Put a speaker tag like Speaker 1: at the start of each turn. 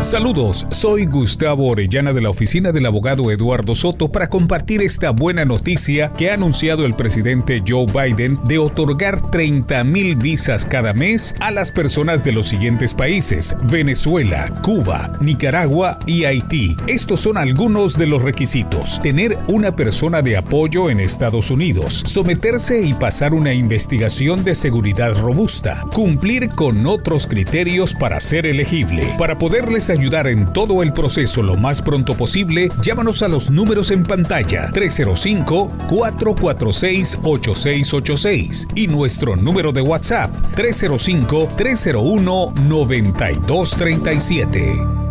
Speaker 1: Saludos, soy Gustavo Orellana de la oficina del abogado Eduardo Soto para compartir esta buena noticia que ha anunciado el presidente Joe Biden de otorgar 30 mil visas cada mes a las personas de los siguientes países, Venezuela, Cuba, Nicaragua y Haití. Estos son algunos de los requisitos. Tener una persona de apoyo en Estados Unidos, someterse y pasar una investigación de seguridad robusta, cumplir con otros criterios para ser elegible. Para poderles ayudar en todo el proceso lo más pronto posible, llámanos a los números en pantalla 305-446-8686 y nuestro número de WhatsApp 305-301-9237.